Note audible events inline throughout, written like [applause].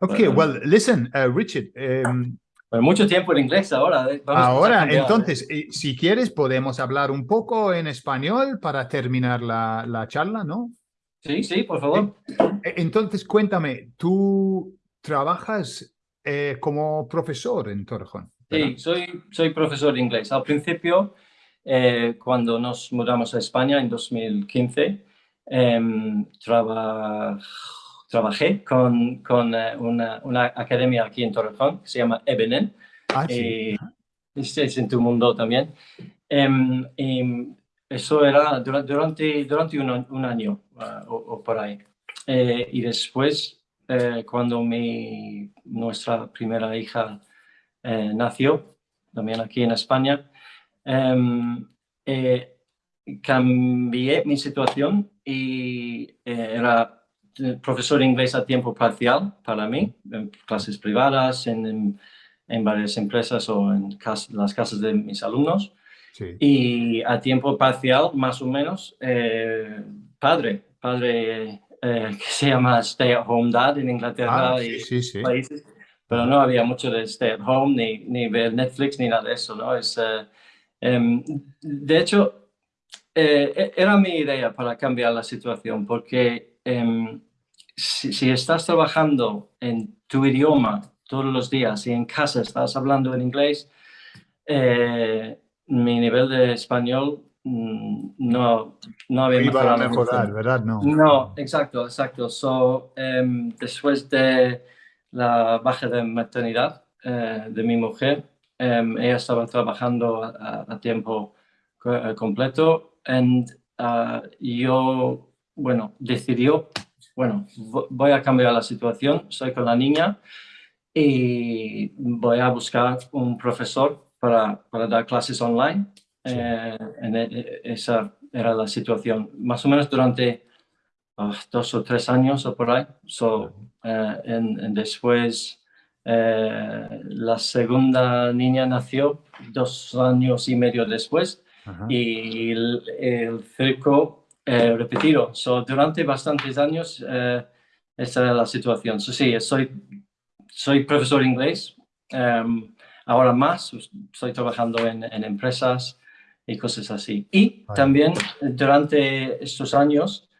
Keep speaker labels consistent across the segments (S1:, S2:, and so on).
S1: Okay, well, listen, uh, Richard. Um,
S2: mucho tiempo en inglés ahora.
S1: ahora,
S2: ¿eh?
S1: entonces, eh, si quieres, podemos hablar un poco en español para terminar la, la charla, ¿no?
S2: Sí, sí, por favor.
S1: Eh, Entonces, cuéntame, tú trabajas eh, como profesor en Torrejón. ¿verdad?
S2: Sí, soy, soy profesor de inglés. Al principio, cuando nos mudamos a España en 2015, em, traba- trabajé con, con eh, una, una academia aquí en Torrejón que se llama Ebenen.
S1: Ah, sí.
S2: Eh, es en tu mundo también. Y eso era dura- durante, durante un, un año ah, o, o por ahí. Eh, y después, eh, cuando mi, nuestra primera hija eh, nació, también aquí en España, em, eh, cambié mi situación y eh, era eh, profesor de inglés a tiempo parcial para mí, en clases privadas, en, en- en varias empresas o en cas- las casas de mis alumnos.
S1: sí.
S2: Y a tiempo parcial, más o menos, eh, padre, padre eh, que se llama Stay at Home Dad en Inglaterra
S1: Ah,
S2: y
S1: sí, sí, sí.
S2: países, pero no había mucho de stay at home, ni, ni ver Netflix, ni nada de eso, ¿no? Es, eh, em, de hecho, eh, e- era mi idea para cambiar la situación, porque em, si, si estás trabajando en tu idioma todos los días y en casa estás hablando en inglés, eh, mi nivel de español mm, no, no había
S1: Iba a mejorar, ¿verdad? No.
S2: No, exacto, exacto. So, em, después de la baja de maternidad eh, de mi mujer, em, ella estaba trabajando a, a tiempo eh, completo y yo, bueno, decidió, bueno, vo- voy a cambiar la situación, estoy con la niña y voy a buscar un profesor para, para dar clases online.
S1: Sí.
S2: Eh, en e- e- esa era la situación, más o menos durante ah, dos o tres años o por ahí. So, eh, en- en después, eh, la segunda niña nació dos años y medio después
S1: Ajá.
S2: y el, el circo eh, repetido. So, durante bastantes años, eh, esa era la situación. So, sí, soy, soy profesor de inglés. em, ahora más, estoy trabajando en, en empresas y cosas así. Y también durante estos años,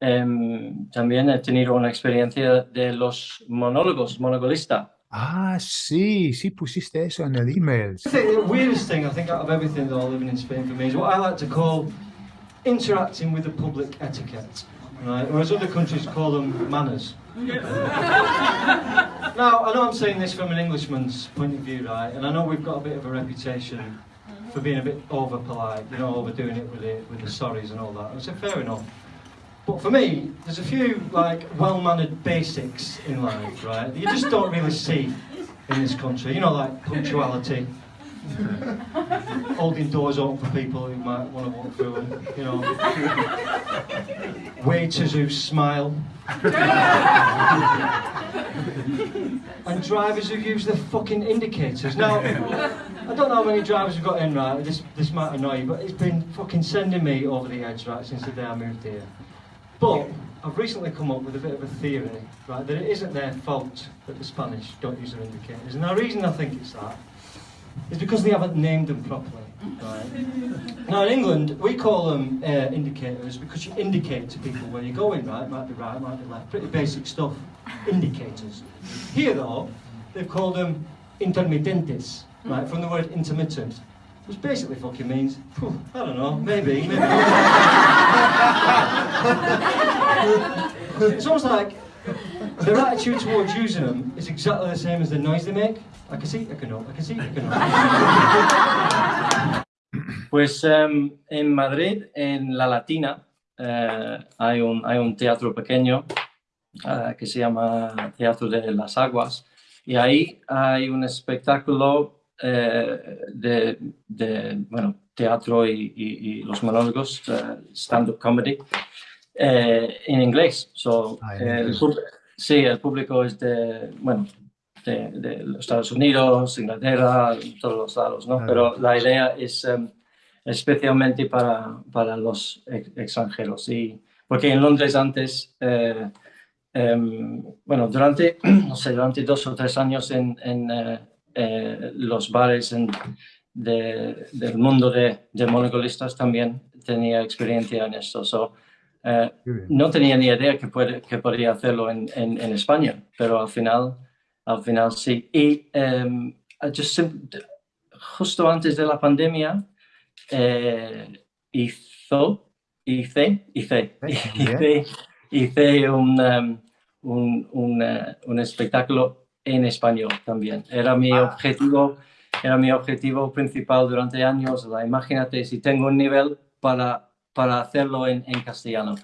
S2: em, también he tenido una experiencia de los monólogos, monologuista.
S1: Ah, sí, sí pusiste eso en el email.
S3: The weirdest thing I think out of everything though living in Spain for me is what I like to call interacting with the public etiquette, right? Whereas other countries call them manners. [laughs] now I know I'm saying this from an Englishman's point of view, right? And I know we've got a bit of a reputation for being a bit over polite, you know, overdoing it with the with the sorries and all that. I said fair enough. But for me, there's a few like well-mannered basics in life, right? That you just don't really see in this country. You know, like punctuality, [laughs] holding doors open for people who might want to walk through them. You know, waiters who smile, [laughs] and drivers who use the fucking indicators. Now, I don't know how many drivers have got in right. This this might annoy you, but it's been fucking sending me over the edge right since the day I moved here. But I've recently come up with a bit of a theory, right, that it isn't their fault that the Spanish don't use their indicators. And the reason I think it's that is because they haven't named them properly, right? now in England, we call them uh, indicators because you indicate to people where you're going, right? Might be right, might be left. Pretty basic stuff. Indicators. Here though, they've called them intermitentes, right? From the word intermittent. Which basically fucking means, I don't know, maybe, maybe [laughs] it's almost like their attitude towards using them is exactly the same as the noise they make. I can see, I can know, I can see, I can know. [laughs]
S2: Pues em, en Madrid, en La Latina, eh, hay, un, hay un teatro pequeño ah, que se llama Teatro de las Aguas y ahí hay un espectáculo eh, de, de, bueno, teatro y, y- y los monólogos, eh, stand-up comedy, eh, en inglés. So,
S1: Ah, en inglés.
S2: Sí, el público es de, bueno, de, de los Estados Unidos, Inglaterra, todos los lados, ¿no?
S1: Claro.
S2: Pero la idea es em, especialmente para, para los ex- extranjeros. Y, porque en Londres antes eh, em, bueno, durante, [clears throat] no sé, durante dos o tres años en, en eh, eh, los bares en, de, del mundo de, de monogolistas también tenía experiencia en esto. So, eh, no tenía ni idea que, puede, que podría hacerlo en, en, en, España, pero al final, al final sí. Y um, justo antes de la pandemia, eh, hizo, hice, hice, [laughs] hice, hice un, um, un, un, uh, un, espectáculo en español también. Era mi ah. objetivo era mi objetivo principal durante años. La, imagínate si tengo un nivel para, para hacerlo en, en castellano.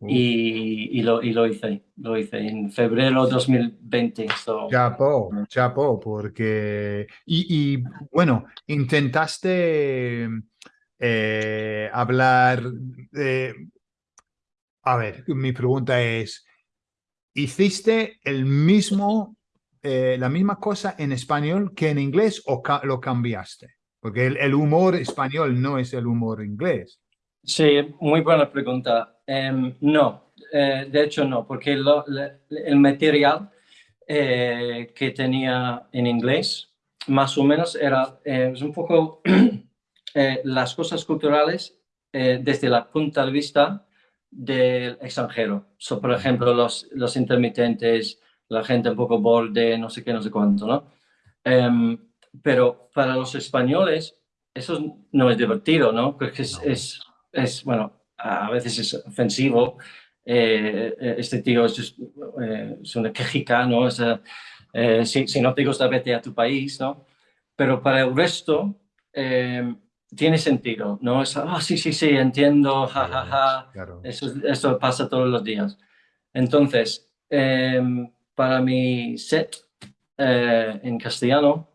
S2: Y, y, lo, y, lo, hice, lo hice en febrero 2020. So.
S1: Chapo, chapo, porque... Y, y bueno, intentaste eh, hablar... Eh, a ver, mi pregunta es, ¿hiciste el mismo eh, la misma cosa en español que en inglés o lo cambiaste? Porque el, humor español no es el humor inglés.
S2: Sí, muy buena pregunta. Em, no, eh, de hecho no, porque el material eh, que tenía en inglés más o menos era un poco [clears throat] las cosas culturales desde la punta de vista del extranjero. So, por ejemplo, los, los intermitentes, la gente un poco borde, no sé qué, no sé cuánto, ¿no? Em, pero para los españoles eso no es divertido, ¿no? Porque es, es, es bueno, a veces es ofensivo. Eh, eh, este tío es, eh, es una quejica, ¿no? si, si, no te gusta, vete a tu país, ¿no? Pero para el resto tiene sentido, ¿no? Es, ah, sí, sí, sí, entiendo, jajaja. Ja, ja. Eso, eso pasa todos los días. Entonces, para mi set eh, en castellano,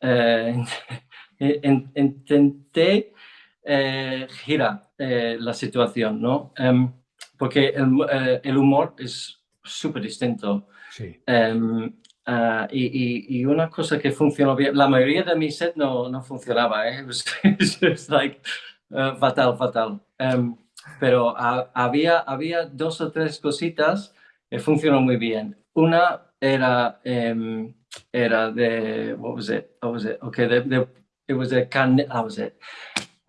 S2: [laughs] eh, intenté eh, la situación, ¿no? Em, porque el, el, humor es súper distinto.
S1: Sí.
S2: Um, uh, y, y, una cosa que funcionó bien, la mayoría de mi set no, no funcionaba, ¿eh? [laughs] Es like, uh, fatal, fatal. Um, pero a, había, había dos o tres cositas que funcionó muy bien. Una era, um, era de, what was it? What was it? Okay, de, de, it was a carne, how was it?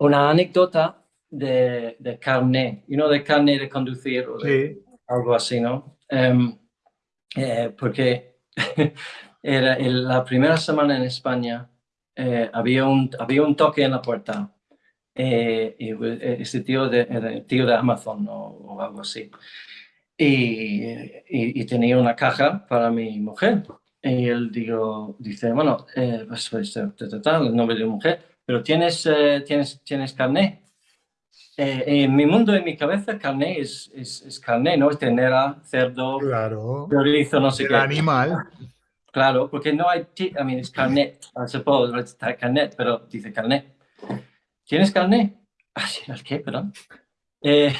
S2: Una anécdota de, de carne, you know, de carne de conducir o de, sí. algo así, ¿no? Um, eh, porque [laughs] era el, la primera semana en España eh, había, un, había un toque en la puerta. Eh, y eh, ese tío de, el tío de Amazon o, o algo así y, y, tenía una caja para mi mujer. Y él digo, dice, bueno, eh, pues, pues el nombre de mujer, pero tienes, eh, tienes, tienes carné. Eh, en mi mundo, en mi cabeza, carné es, es, es carné, ¿no? Es tenera, cerdo,
S1: claro.
S2: chorizo, no sé
S1: el
S2: qué.
S1: animal.
S2: Claro, porque no hay, I mean, es carnet, I suppose, it's carnet, pero dice carné. ¿Tienes carné? Ah, sí, ¿el qué? Perdón. Eh,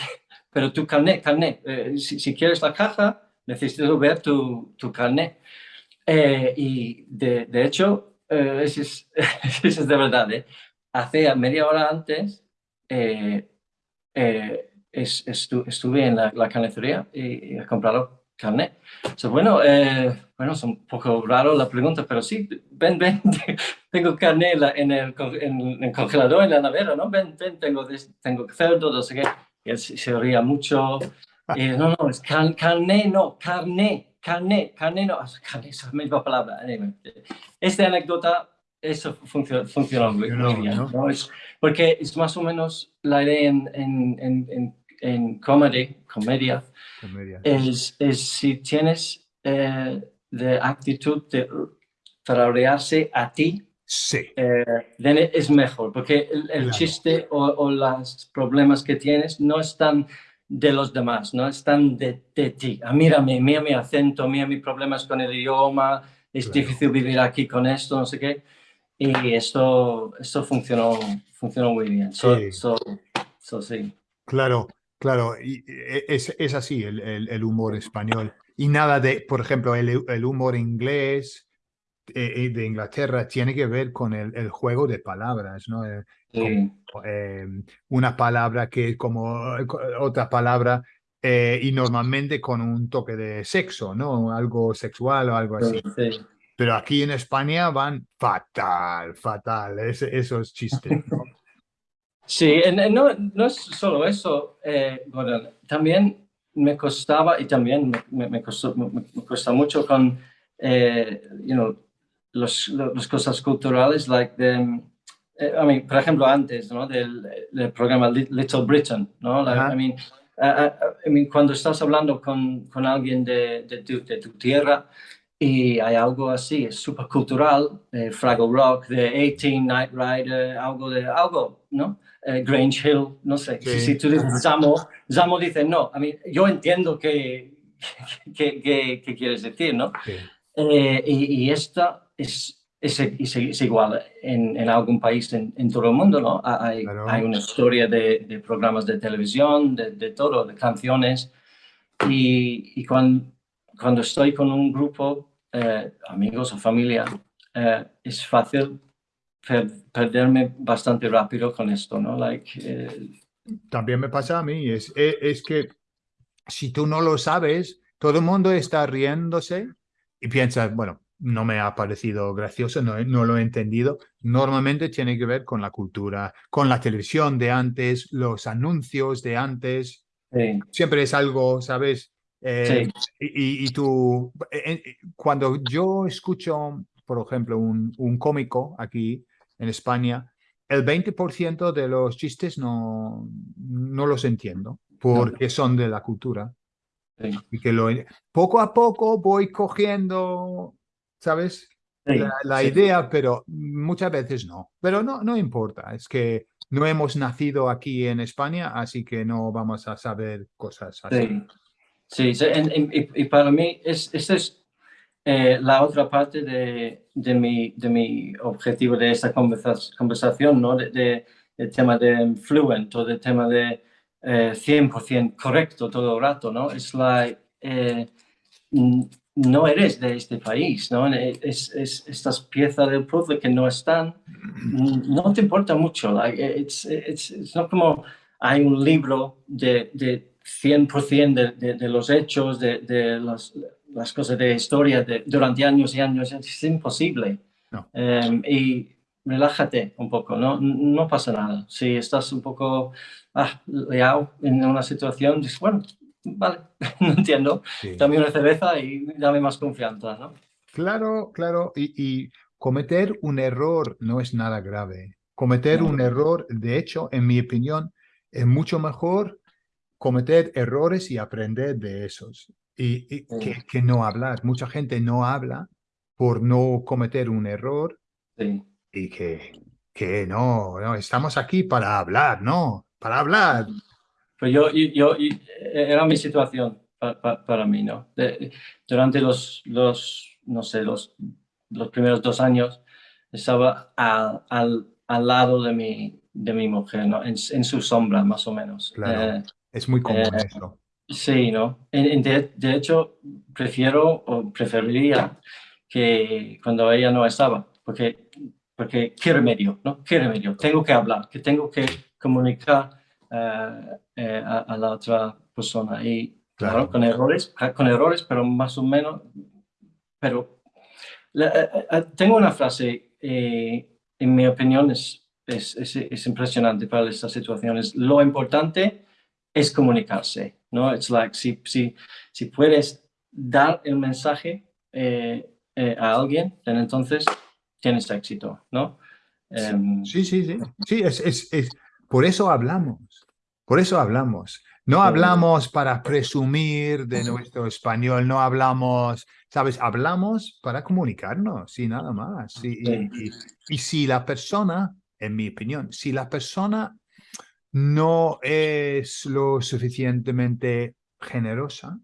S2: pero tu carnet, carnet, eh, si, si, quieres la caja, necesito ver tu, tu carnet. Eh, y de, de hecho, eh, [laughs] eso, es, eso, es, de verdad, ¿eh? Hace media hora antes es, estu, estuve en la, la carnicería y, y he comprado carnet. So, bueno, bueno, es un poco raro la pregunta, pero sí, ven, ven, [laughs] tengo carne en el, en el congelador, en la nevera, ¿no? Ven, ven, tengo, tengo cerdo, no sé qué y él se, ría mucho. Y, no, no, es carne, no, carne, carne, carne, no, carne es la misma palabra. Esta anécdota, eso funciona, funciona muy, muy bien, ¿no? Es, porque es más o menos la idea en, en, en, en comedy, comedia,
S1: comedia.
S2: Es, es si tienes eh, de actitud de rodearse a ti
S1: Sí.
S2: Eh, es mejor, porque el, el claro. chiste o, o, los problemas que tienes no están de los demás, no están de, de ti. Ah, mírame, mira mi acento, mira mis problemas con el idioma, es claro. difícil vivir aquí con esto, no sé qué. Y esto, esto funcionó, funcionó muy bien. So, sí. So, so, sí.
S1: Claro, claro, y e, es, es así el, el, el, humor español. Y nada de, por ejemplo, el, el humor inglés, eh, de Inglaterra tiene que ver con el, juego de palabras, ¿no?
S2: Sí.
S1: Como, eh, una palabra que como otra palabra eh, y normalmente con un toque de sexo, ¿no? Algo sexual o algo así.
S2: Sí.
S1: Pero aquí en España van fatal, fatal, esos chistes. ¿no? [laughs]
S2: Sí, no, no es solo eso, eh, Gordon, también me costaba y también me, me, me costó, me, me cuesta mucho con, eh, you know, los, lo- las cosas culturales, like the, eh, I mean, por ejemplo, antes, ¿no? Del, del programa Li- Little Britain, ¿no? Like. I mean, uh, I mean, cuando estás hablando con, con alguien de, de, tu, de tu tierra y hay algo así, es súper cultural, eh, Fraggle Rock, de 18, Night Rider, algo de, algo, ¿no? Eh, Grange Hill, no sé. Si,
S1: Sí.
S2: si tú dices Zamo, Zamo dice no. I mean, yo entiendo que, [laughs] que, que, que quieres decir, ¿no?
S1: Sí.
S2: Eh, y, y esta es, es, es- es igual en, en algún país en, en todo el mundo, ¿no? Hay,
S1: Claro.
S2: hay una historia de, de programas de televisión, de, de todo, de canciones. Y, y cuando, cuando estoy con un grupo, eh, amigos o familia, eh, es fácil per- perderme bastante rápido con esto, ¿no? Like, eh,
S1: También me pasa a mí, es, e- es, que si tú no lo sabes, todo el mundo está riéndose y piensa, bueno, no me ha parecido gracioso, no, no lo he entendido. Normalmente tiene que ver con la cultura, con la televisión de antes, los anuncios de antes.
S2: sí,
S1: Siempre es algo, ¿sabes? Eh,
S2: sí,
S1: y, tú, eh, eh, cuando yo escucho, por ejemplo, un, un cómico aquí en España, el 20% de los chistes no, no los entiendo porque son de la cultura.
S2: sí.
S1: Y que lo, poco a poco voy cogiendo, ¿sabes?
S2: Sí,
S1: La, la
S2: sí.
S1: idea, pero muchas veces no. Pero no, no importa, es que no hemos nacido aquí en España, así que no vamos a saber cosas así.
S2: Sí, en- en- y, y para mí es, esta es eh, la otra parte de, de, mi, de mi objetivo de esta conversa- conversación, ¿no? De, de- del tema de fluent o del tema de eh, 100% correcto todo el rato, ¿no? Es like, eh, no eres de este país, ¿no? Es, es estas piezas del puzzle que no están, no te importa mucho. Like, it's, it's, it's no como hay un libro de, de 100% de, de, de los hechos, de, de las, las cosas de historia de, durante años y años. Es imposible.
S1: No.
S2: Em, y relájate un poco, ¿no? No pasa nada. Si estás un poco ah, liado en una situación, dices, bueno, vale, [laughs] no entiendo.
S1: Sí.
S2: Dame una cerveza y dame más confianza, ¿no?
S1: Claro, claro. Y, y cometer un error no es nada grave. Cometer
S2: No.
S1: un error, de hecho, en mi opinión, es mucho mejor cometer errores y aprender de esos. Y, y
S2: Sí.
S1: que, que no hablar. Mucha gente no habla por no cometer un error
S2: Sí.
S1: y que, que no, no, estamos aquí para hablar, ¿no? Para hablar.
S2: Pero yo, yo, yo- y- era mi situación pa- pa- para mí, ¿no? Durante los, los, no sé, los, los primeros dos años estaba a- al, al lado de mi, de mi mujer, ¿no? En, en su sombra, más o menos.
S1: Claro.
S2: Eh,
S1: Es muy común
S2: Eh,
S1: eso.
S2: Sí, ¿no? De, de hecho, prefiero o preferiría que cuando ella no estaba, porque, porque qué remedio, ¿no? ¿Qué remedio? Tengo que hablar, que tengo que comunicar eh, eh, a, a la otra persona. Y claro,
S1: Claro.
S2: con errores, con errores, pero más o menos, pero la- eh, eh, tengo una frase, eh, en mi opinión, es, es, es, es impresionante para estas situaciones. Lo importante es comunicarse, ¿no? It's like, si, si, si puedes dar el mensaje eh, eh, a alguien, then entonces tienes éxito, ¿no? Em,
S1: Sí, sí, sí. Sí, es, es, es, por eso hablamos. Por eso hablamos. No hablamos para presumir de nuestro español, no hablamos, ¿sabes? Hablamos para comunicarnos y nada más. Y, y-
S2: Sí.
S1: y- y si la persona, en mi opinión, si la persona no es lo suficientemente generosa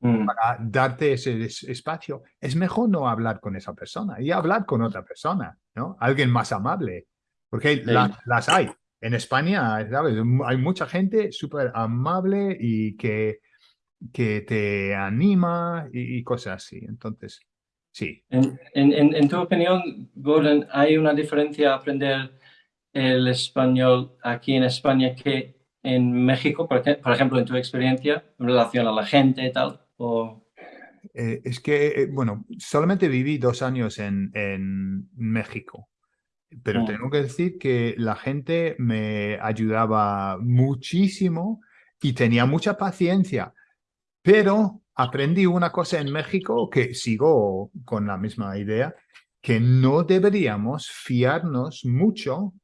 S2: mm,
S1: para darte ese es- espacio, es mejor no hablar con esa persona y hablar con otra persona, ¿no? Alguien más amable, porque la- las hay. En España, ¿sabes? Hay mucha gente súper amable y que, que te anima y, y cosas así. Entonces, sí.
S2: En, en, en- en tu opinión, Gordon, ¿hay una diferencia aprender el español aquí en España que en México, por, ej- por ejemplo, en tu experiencia, en relación a la gente y tal? O...
S1: Eh, es que, eh, bueno, solamente viví dos años en, en México, pero
S2: Mm.
S1: tengo que decir que la gente me ayudaba muchísimo y tenía mucha paciencia, pero aprendí una cosa en México que sigo con la misma idea, que no deberíamos fiarnos mucho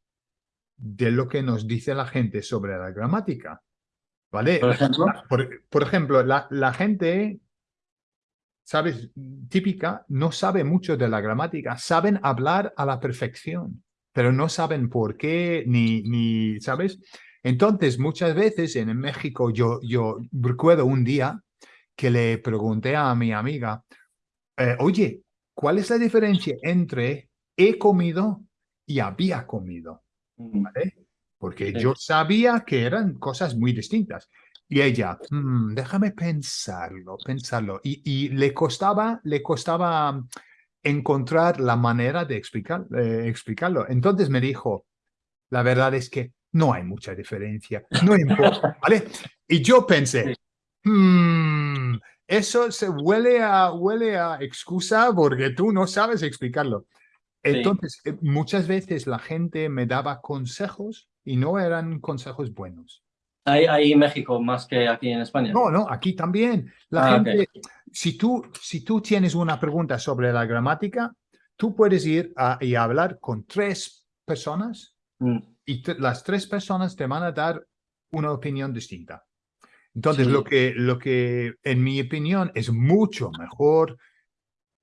S1: de lo que nos dice la gente sobre la gramática. ¿Vale?
S2: Por ejemplo.
S1: Por, por ejemplo, la, la gente, ¿sabes? Típica, no sabe mucho de la gramática, saben hablar a la perfección, pero no saben por qué, ni, ni ¿sabes? Entonces, muchas veces en México, yo, yo recuerdo un día que le pregunté a mi amiga, eh, oye, ¿cuál es la diferencia entre he comido y había comido?
S2: Mm,
S1: ¿vale? Porque
S2: Sí.
S1: yo sabía que eran cosas muy distintas. Y ella, "Mm, déjame pensarlo, pensarlo. Y, y le costaba, le costaba encontrar la manera de explicar, eh, explicarlo. Entonces me dijo, la verdad es que no hay mucha diferencia, no importa, [laughs] ¿vale? Y yo pensé, "Hmm, eso se huele a, huele a excusa porque tú no sabes explicarlo. Entonces, eh, muchas veces la gente me daba consejos y no eran consejos buenos.
S2: Ahí, ahí en México más que aquí en España.
S1: No, no, aquí también. La
S2: Ah,
S1: gente, si, tú, si tú tienes una pregunta sobre la gramática, tú puedes ir a- y hablar con tres personas
S2: Mm,
S1: y las tres personas te van a dar una opinión distinta. Entonces,
S2: Sí.
S1: lo, que, lo que, en mi opinión, es mucho mejor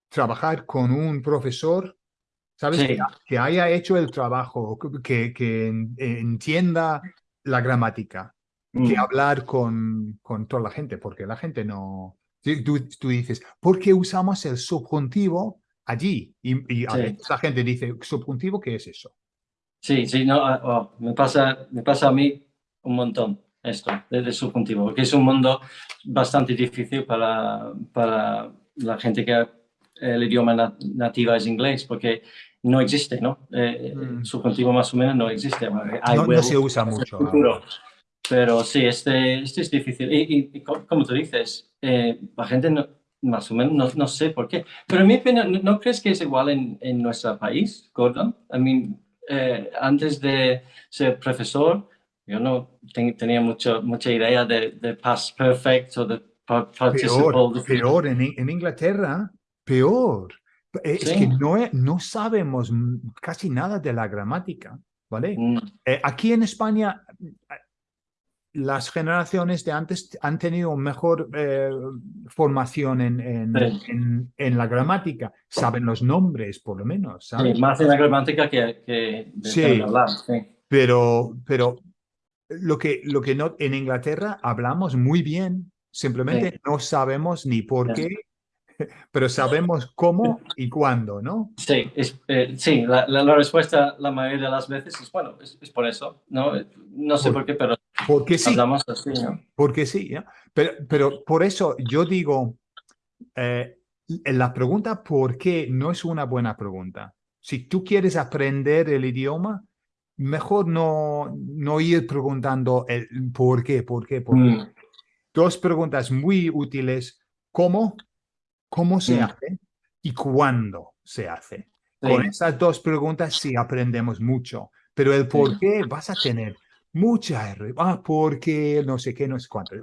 S1: trabajar con un profesor, ¿sabes?
S2: Sí.
S1: Que, que haya hecho el trabajo, que, que en- entienda la gramática, que
S2: mm.
S1: hablar con, con toda la gente, porque la gente no... Tú, tú dices, ¿por qué usamos el subjuntivo allí? Y, y a
S2: Sí.
S1: veces la gente dice, ¿subjuntivo qué es eso?
S2: Sí, sí, no, ah, oh, me, pasa, me pasa a mí un montón esto del subjuntivo, porque es un mundo bastante difícil para, para la gente que el idioma na- nativa es inglés, porque no existe, ¿no? Eh,
S1: Mm.
S2: Subjuntivo más o menos no existe.
S1: No, no se usa mucho.
S2: futuro. Pero sí, este, este es difícil. Y, y- y co- como tú dices, eh, la gente no- más o menos no, no sé por qué. Pero en mi opinión, ¿no, crees que es igual en, en nuestro país, Gordon? I mean, eh, antes de ser profesor, yo no ten- tenía mucho, mucha idea de, de past perfect o de pa- participle.
S1: Peor, peor en, en Inglaterra, peor. Eh, Es
S2: Sí.
S1: que no, no sabemos casi nada de la gramática, ¿vale?
S2: Mm,
S1: Eh, aquí en España, eh, las generaciones de antes han tenido mejor eh, formación en, en,
S2: Sí.
S1: en- en la gramática, saben los nombres por lo menos,
S2: sí,
S1: ¿sabes?
S2: más en la gramática que, que de
S1: Sí.
S2: hablar. Sí.
S1: Pero, pero lo que, lo que no, en Inglaterra hablamos muy bien, simplemente no sabemos ni por
S2: Sí.
S1: qué, [laughs] pero sabemos cómo y cuándo, ¿no?
S2: Sí, es, eh, sí la, la- la respuesta la mayoría de las veces es, bueno, es, es por eso, ¿no? No sé
S1: Por-
S2: por qué, pero
S1: Porque sí,
S2: hablamos así, ¿no?
S1: porque sí, ¿no? Pero, pero por eso yo digo, eh, la pregunta ¿por qué? no es una buena pregunta. Si tú quieres aprender el idioma, mejor no, no ir preguntando el por qué, por qué, por qué.
S2: Mm,
S1: Dos preguntas muy útiles, ¿cómo? ¿Cómo se hace? ¿Y cuándo se hace?
S2: sí,
S1: Con esas dos preguntas sí aprendemos mucho, pero el por qué vas a tener mucha R. Ah, porque no sé qué, no sé cuánto.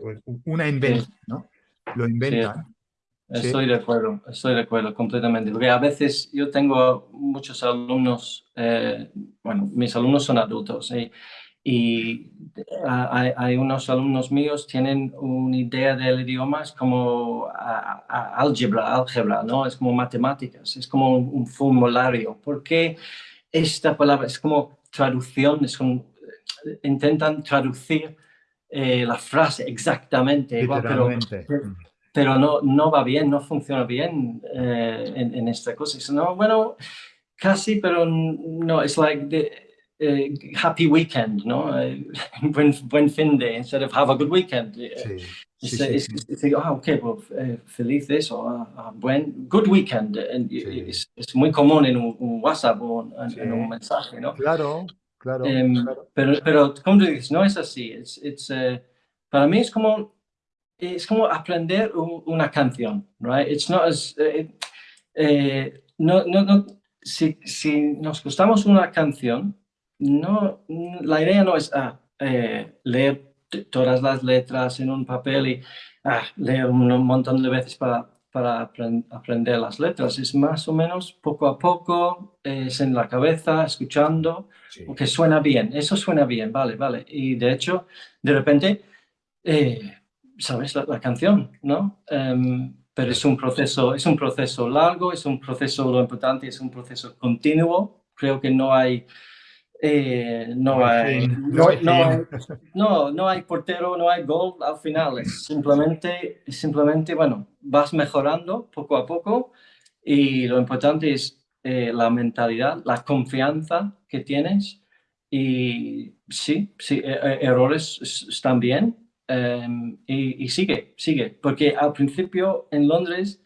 S1: Una invención, ¿no? Lo inventan. Sí.
S2: estoy de acuerdo, estoy de acuerdo completamente. Porque a veces yo tengo muchos alumnos, eh, bueno, mis alumnos son adultos ¿sí? Y hay, hay unos alumnos míos tienen una idea del idioma, es como álgebra, álgebra, ¿no? Es como matemáticas, es como un, un formulario. ¿Por qué esta palabra es como traducción? Es un- intentan traducir eh, la frase exactamente igual, pero pero no, no va bien, no funciona bien eh, en, en esta cosa. No, bueno, casi, pero no, es like the, eh, happy weekend, ¿no? Eh, [laughs] buen, buen fin de, instead of have a good weekend. Eh,
S1: Sí, sí,
S2: es-
S1: sí,
S2: es-
S1: sí.
S2: es decir, ah, ok, pues eh, felices o ah, ah, buen, good weekend. Es, muy común en un, un WhatsApp o en, en un mensaje, ¿no?
S1: Claro, claro,
S2: Em,
S1: claro.
S2: Pero, pero, como tú dices, no es así. Es, it's, eh, para mí es como, es como aprender un- una canción, right? It's not as, eh, eh, no, no, no, si, si nos gustamos una canción, no, la idea no es ah, eh, leer todas las letras en un papel y ah, leer un montón de veces para, para apren- aprender las letras. Es más o menos poco a poco, es en la cabeza, escuchando
S1: Sí.
S2: que suena bien, eso suena bien, vale, vale. Y de hecho, de repente, eh, sabes la, la canción, ¿no? Em, pero es un proceso, es un proceso largo, es un proceso, lo importante es un proceso continuo. Creo que no hay, eh, no,
S1: hay
S2: no,
S1: no
S2: no no, hay portero, no hay gol al final. Es simplemente, simplemente, bueno, vas mejorando poco a poco y lo importante es eh, la mentalidad, la confianza que tienes y sí, sí, e- e- errores están bien em, y, y sigue, sigue, porque al principio en Londres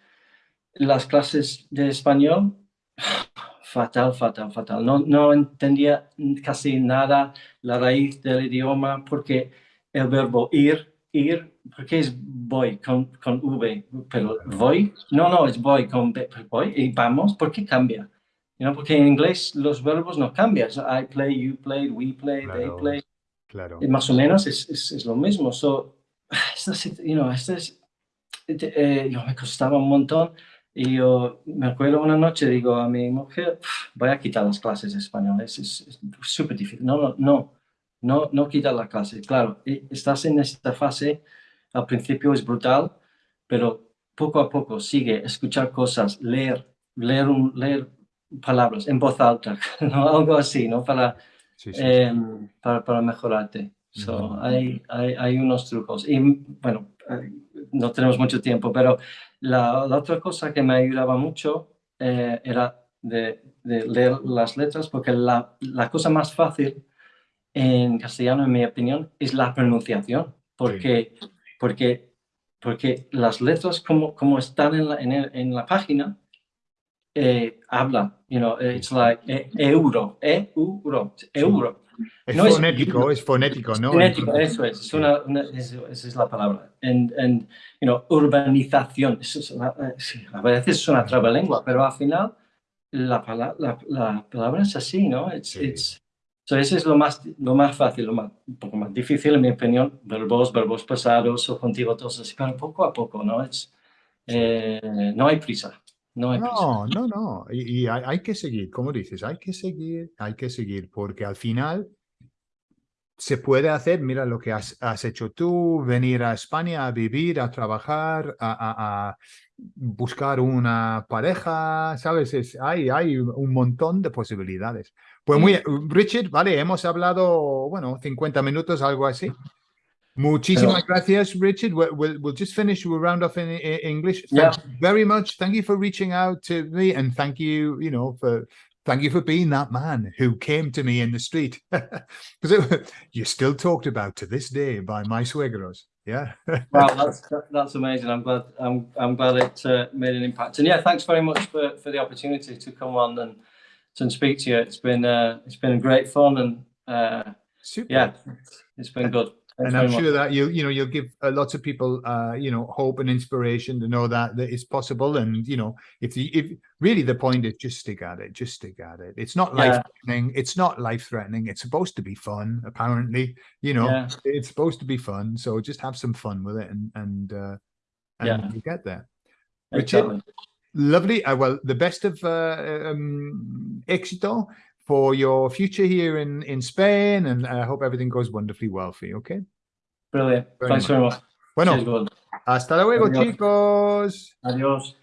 S2: las clases de español, fatal, fatal, fatal. No, no entendía casi nada la raíz del idioma porque el verbo ir, ir, porque es voy con, con V, pero voy, no, no, es voy con B, voy y vamos, ¿por qué cambia? You know, porque en inglés los verbos no cambian. So, I play, you play, we play, they
S1: Claro.
S2: play.
S1: Claro.
S2: Más o menos es, es, es lo mismo. So, [sighs] esto, es- you know, esto es, eh, yo me costaba un montón y yo me acuerdo una noche, digo a mi mujer, "Uf, voy a quitar las clases de español, es súper difícil. No, no, no, no, no quitar la clase. Claro, y estás en esta fase, al principio es brutal, pero poco a poco sigue, escuchar cosas, leer, leer, un, leer palabras en voz alta, [laughs] ¿no? algo así, ¿no? Para,
S1: Sí, sí, sí.
S2: em, para, para mejorarte. So, hay, hay, hay unos trucos. Y bueno, eh, no tenemos mucho tiempo, pero la, otra cosa que me ayudaba mucho eh, era de, leer las letras, porque la, la cosa más fácil en castellano, en mi opinión, es la pronunciación, porque, porque, porque las letras como, como están en la, en el- la página, eh, hablan, you know, it's like eh, euro, euro, euro.
S1: Es
S2: no es-
S1: fonético, es fonético, ¿no?
S2: Fonético, eso es, es una, una- es- esa es la palabra. And, and, you know, urbanización, eso es una- eh, a veces es una trabalengua, pero al final la, pala- la, la palabra es así, ¿no? It's,
S1: Sí.
S2: it's- so ese es lo más, lo más fácil, lo más, un poco más difícil, en mi opinión, verbos, verbos pasados o contigo, todos así, pero poco a poco, ¿no? It's, eh, no hay prisa, no hay.
S1: No, no, no. Y, y hay, hay que seguir, como dices, hay que seguir, hay que seguir, porque al final se puede hacer, mira lo que has, has hecho tú, venir a España a vivir, a trabajar, a, a- a buscar una pareja, ¿sabes? Es, hay, hay un montón de posibilidades. Pues muy, Richard, vale, hemos hablado, bueno, 50 minutos, algo así. Muchísimas gracias, Richard. We'll, we'll, we'll just finish. We'll round off in, in English. Thank
S2: Yeah.
S1: you very much. Thank you for reaching out to me, and thank you, you know, for thank you for being that man who came to me in the street [laughs] because you're still talked about to this day by my suegros. Yeah. [laughs]
S2: Wow, that's that's amazing. I'm glad I'm I'm glad it uh, made an impact. And yeah, thanks very much for, for the opportunity to come on and to speak to you. It's been uh, it's been great fun and uh,
S1: Super.
S2: yeah, it's been good. Thanks
S1: and I'm
S2: very much.
S1: sure that you you know you'll give uh, lots of people uh you know hope and inspiration to know that that it's possible and you know if the if really the point is just stick at it just stick at it it's not life threatening it's not life threatening it's supposed to be fun apparently you know
S2: Yeah.
S1: it's supposed to be fun so just have some fun with it and and uh and
S2: Yeah.
S1: you get there Richard?
S2: Exactly.
S1: lovely uh, well the best of uh um éxito for your future here in in Spain and I hope everything goes wonderfully well for you okay
S2: Brilliant.
S1: Very
S2: Thanks very much.
S1: bueno
S2: Cheers,
S1: hasta luego
S2: Adiós.
S1: chicos
S2: Adiós.